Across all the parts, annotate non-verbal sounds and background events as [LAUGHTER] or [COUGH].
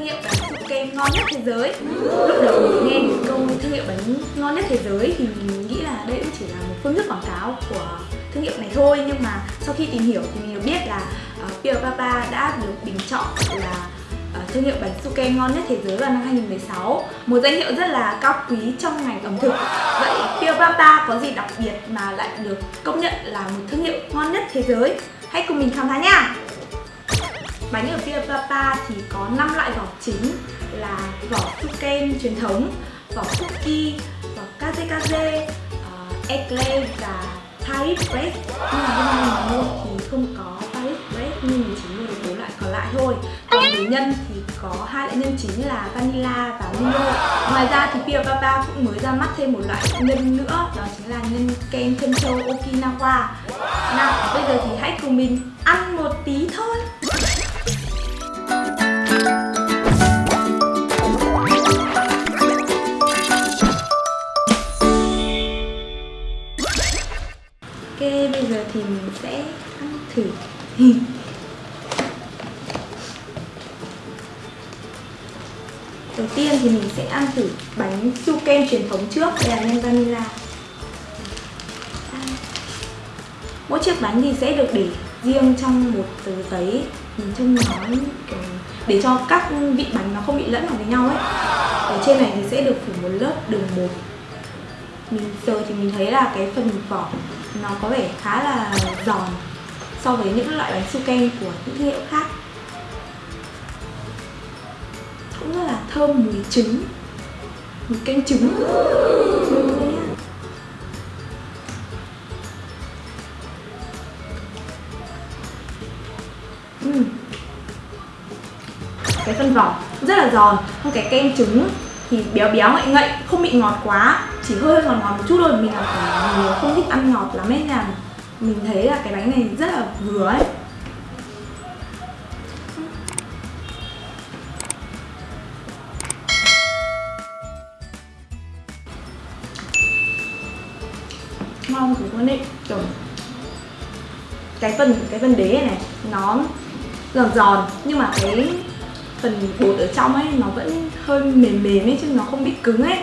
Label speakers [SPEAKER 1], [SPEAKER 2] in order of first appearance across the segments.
[SPEAKER 1] thương hiệu bánh kem ngon nhất thế giới. Lúc đầu mình nghe những câu thương hiệu bánh ngon nhất thế giới thì mình nghĩ là đây cũng chỉ là một phương thức quảng cáo của thương hiệu này thôi. Nhưng mà sau khi tìm hiểu thì mình được biết là uh, Papa đã được bình chọn là uh, thương hiệu bánh su kem ngon nhất thế giới vào năm 2016 một danh hiệu rất là cao quý trong ngành ẩm thực. Vậy Pure Papa có gì đặc biệt mà lại được công nhận là một thương hiệu ngon nhất thế giới? Hãy cùng mình khám phá nha! Bánh ở Pia Papa thì có 5 loại vỏ chính là vỏ kem truyền thống, vỏ cookie, vỏ kaze kaze, ờ, uh, eclair và Paris bread. Nhưng mà hôm nay mình mua thì không có Paris bread nhưng mình chỉ mua được bốn loại còn lại thôi. Còn về nhân thì có hai loại nhân chính là vanilla và Milo. Ngoài ra thì Pia Papa cũng mới ra mắt thêm một loại nhân nữa đó chính là nhân kem chân châu Okinawa. Nào, bây giờ thì hãy cùng mình ăn một tí thôi. Ok, bây giờ thì mình sẽ ăn thử. [LAUGHS] Đầu tiên thì mình sẽ ăn thử bánh su kem truyền thống trước Đây là nem vanilla. Mỗi chiếc bánh thì sẽ được để riêng trong một tờ giấy. Mình trông nó để cho các vị bánh nó không bị lẫn vào với nhau ấy. Ở trên này thì sẽ được phủ một lớp đường bột. Mình, giờ thì mình thấy là cái phần vỏ nó có vẻ khá là giòn so với những loại bánh su kem của những thương hiệu khác. Cũng rất là thơm mùi trứng, mùi canh trứng. Uhm. cái phần vỏ rất là giòn, không cái kem trứng thì béo béo ngậy ngậy, không bị ngọt quá, chỉ hơi ngọt ngọt một chút thôi. Mình là người không thích ăn ngọt lắm ấy là mình thấy là cái bánh này rất là vừa ấy. Ngon cực luôn đấy kiểu, cái phần cái phần đế này, nó giòn giòn, nhưng mà cái phần bột ở trong ấy, nó vẫn hơi mềm mềm ấy chứ nó không bị cứng ấy.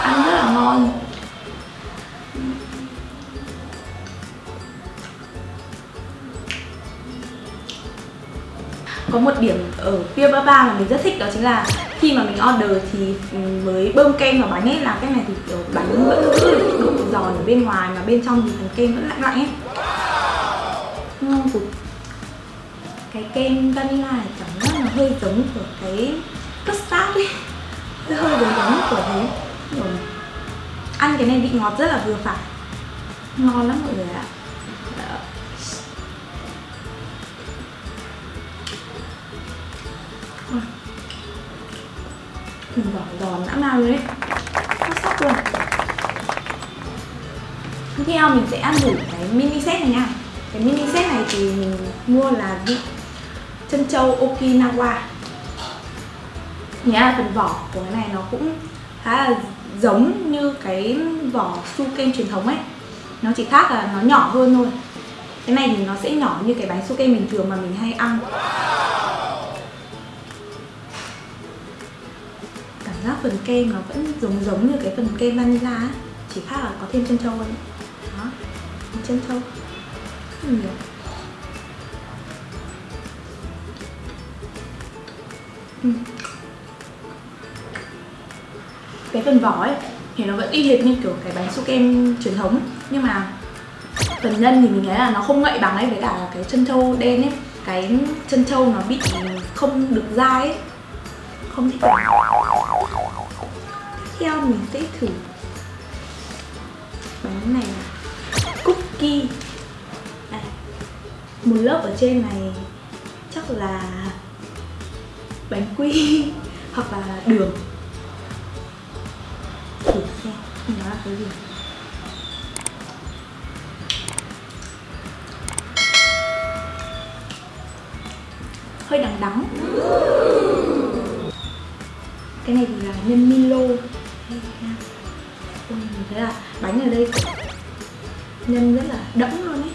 [SPEAKER 1] Ăn rất là ngon. Có một điểm ở Pia Baba mà mình rất thích đó chính là khi mà mình order thì mới bơm kem vào bánh ấy làm cái này thì, kiểu, bánh vẫn giữ được độ giòn ở bên ngoài mà bên trong thì phần kem vẫn lạnh lạnh ấy. Ngon cực. Cái kem vanilla này cảm giác là hơi giống của cái custard ấy. Hơi hơi giống giống của thế. Rồi ăn cái này vị ngọt rất là vừa phải. Ngon lắm mọi người ạ. Mình giòn giòn dã man luôn đấy. Sắc luôn. Tiếp theo mình sẽ ăn thử cái mini set này nha. Cái mini set này thì mình mua là vị chân châu Okinawa nghĩa là phần vỏ của cái này nó cũng khá là giống như cái vỏ su kem truyền thống ấy. Nó chỉ khác là nó nhỏ hơn thôi. Cái này thì nó sẽ nhỏ như cái bánh su kem bình thường mà mình hay ăn. Cảm giác phần kem nó vẫn giống giống như cái phần kem vanilla ấy Chỉ khác là có thêm chân trâu thôi. Đó, chân trâu. Rất nhiều. Ừ cái phần vỏ ấy, thì nó vẫn y hệt như kiểu cái bánh su kem truyền thống. Nhưng mà phần nhân thì mình thấy là nó không ngậy bằng ấy, với cả cái chân trâu đen ấy, cái chân trâu nó bị không được dai ấy. Không thích lắm tiếp theo mình sẽ thử bánh này cookie. Đây. một lớp ở trên này chắc là bánh quy [LAUGHS] hoặc là đường thử xem nó là cái gì hơi đắng đắng. Cái này thì là nhân Milo. Ôi, mình thấy là bánh ở đây nhân rất là đẫm luôn ấy.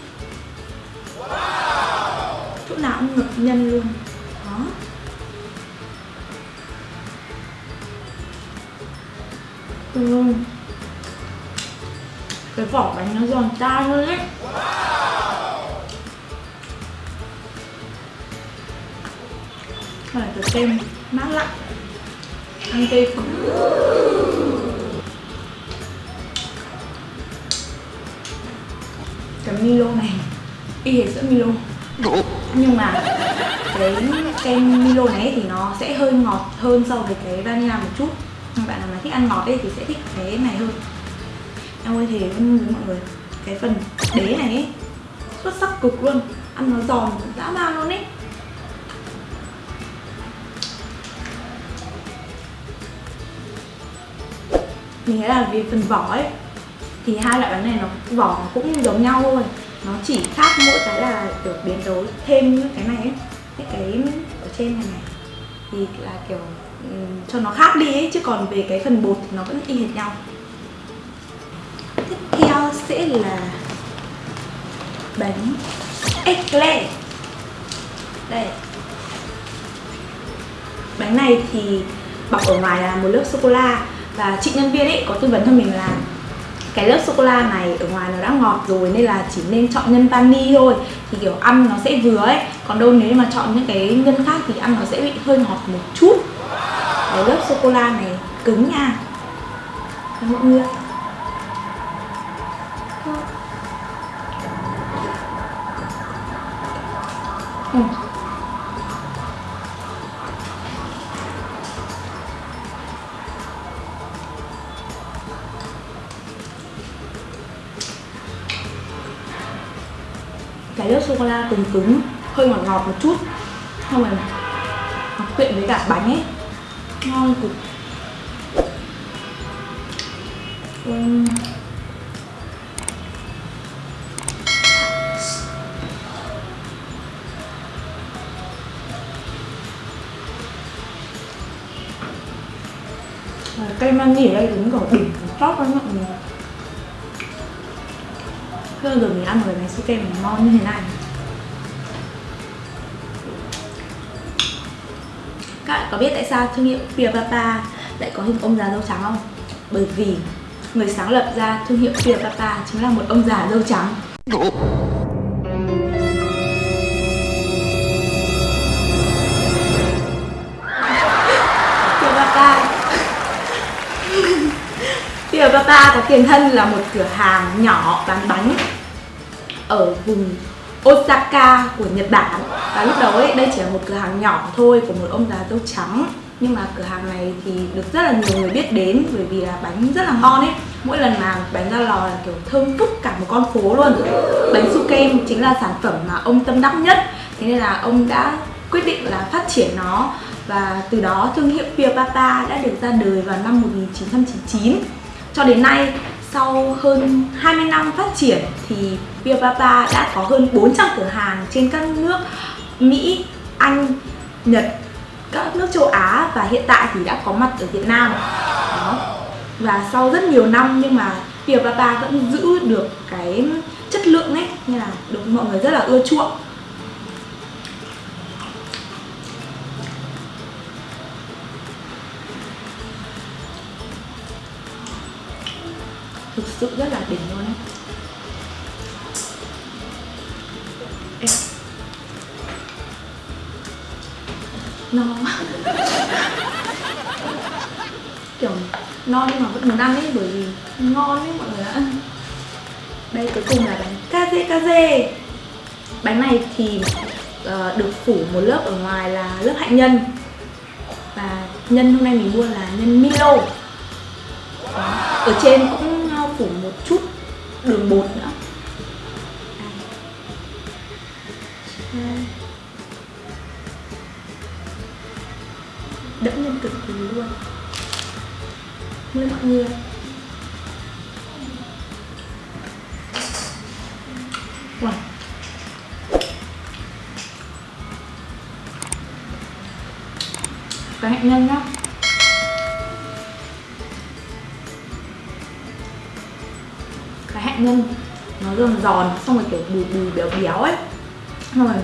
[SPEAKER 1] Chỗ nào cũng ngập nhân luôn. Đó. Ừ. cái vỏ bánh nó giòn tan luôn ấy. Rồi cái kem mát lạnh ăn cây phở cái Milo này, y hệt sữa Milo. Nhưng mà cái kem Milo này thì nó sẽ hơi ngọt hơn so với cái vanilla một chút bạn nào mà thích ăn ngọt ấy thì sẽ thích cái này hơn. Em ơi thế với mọi người cái phần đế này ấy, xuất sắc cực luôn. Ăn nó giòn dã man luôn ấy. Mình thấy là vì phần vỏ ấy thì hai loại bánh này nó vỏ cũng giống nhau thôi. Nó chỉ khác mỗi cái là được biến tấu thêm những cái này ấy. Những cái ở trên này này thì là kiểu cho nó khác đi ấy, chứ còn về cái phần bột thì nó vẫn y hệt nhau. Tiếp theo sẽ là bánh eclair. Đây. Bánh này thì bọc ở ngoài là một lớp sô cô la, và chị nhân viên ấy có tư vấn cho mình là cái lớp sô cô la này ở ngoài nó đã ngọt rồi nên là chỉ nên chọn nhân vani thôi. Thì kiểu ăn nó sẽ vừa ấy, còn đâu nếu mà chọn những cái nhân khác thì ăn nó sẽ bị hơi ngọt một chút cái lớp sô cô la này cứng nha. Các mọi người ừ. cái lớp sô cô la cứng cứng, hơi ngọt ngọt một chút. Không rồi nó quyện với cả bánh ấy ngon cực. Uhm. cây mani ở đây đúng kiểu đỉnh top lắm mọi người. Chưa giờ mình ăn với bánh su kem ngon như thế này. Có biết tại sao thương hiệu Pia Papa lại có hình ông già dâu trắng không? Bởi vì người sáng lập ra thương hiệu Pia Papa chính là một ông già dâu trắng Pia Papa Pia Papa có tiền thân là một cửa hàng nhỏ bán bánh ở vùng Osaka của Nhật Bản. Và lúc đầu ấy, đây chỉ là một cửa hàng nhỏ thôi của một ông già dâu trắng. Nhưng mà cửa hàng này thì được rất là nhiều người biết đến, bởi vì là bánh rất là ngon ấy. Mỗi lần mà bánh ra lò là kiểu thơm phức cả một con phố luôn. Bánh su kem chính là sản phẩm mà ông tâm đắc nhất. Thế nên là ông đã quyết định là phát triển nó. Và từ đó thương hiệu Pia Papa đã được ra đời vào năm 1999 cho đến nay sau hơn 20 năm phát triển thì Pia Papa đã có hơn 400 cửa hàng trên các nước Mỹ, Anh, Nhật, các nước châu Á và hiện tại thì đã có mặt ở Việt Nam. Đó. Và sau rất nhiều năm nhưng mà Pia Papa vẫn giữ được cái chất lượng ấy, như là được mọi người rất là ưa chuộng. Thực sự rất là đỉnh luôn ấy no. Kiểu no nhưng mà vẫn muốn ăn ấy bởi vì ngon ấy mọi người ạ. Đây cuối cùng là bánh kaze kaze bánh này thì uh, được phủ một lớp ở ngoài là lớp hạnh nhân. Và nhân hôm nay mình mua là nhân Milo. Đó. ở trên cũng phủ một chút đường bột nữa. Đẫm lên cực kỳ luôn. Mời mọi người wow. cái hạnh nhân nhá. Giòn, xong rồi kiểu bùi bùi béo béo ấy. Xong rồi,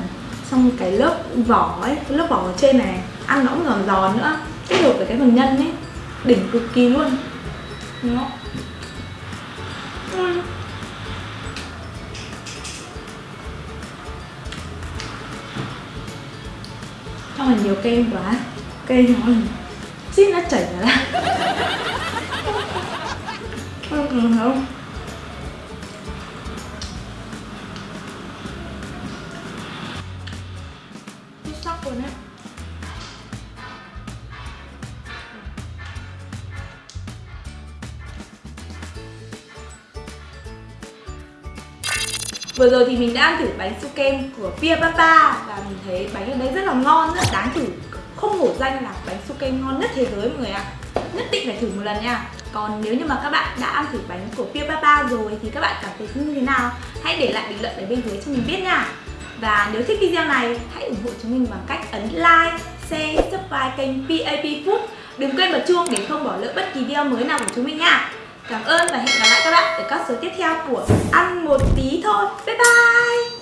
[SPEAKER 1] xong cái lớp vỏ ấy cái lớp vỏ ở trên này, ăn nó cũng giòn giòn nữa, kết hợp với cái phần nhân ấy. Đỉnh cực kỳ luôn. Nó không Xong rồi nhiều kem quá, Kem nó Xít nó chảy ra [LAUGHS] ừ, ừ, Không không? Vừa rồi thì mình đã ăn thử bánh su kem của Pia Papa Và mình thấy bánh ở đây rất là ngon, rất là đáng thử. Không hổ danh là bánh su kem ngon nhất thế giới mọi người ạ. Nhất định phải thử một lần nha. Còn nếu như mà các bạn đã ăn thử bánh của Pia Papa rồi thì các bạn cảm thấy như thế nào Hãy để lại bình luận ở bên dưới cho mình biết nha. Và nếu thích video này, hãy ủng hộ chúng mình bằng cách ấn like, share, subscribe kênh PAP Food. Đừng quên bật chuông để không bỏ lỡ bất kỳ video mới nào của chúng mình nha. Cảm ơn và hẹn gặp lại các bạn ở các số tiếp theo của Ăn một tí thôi. Bye bye!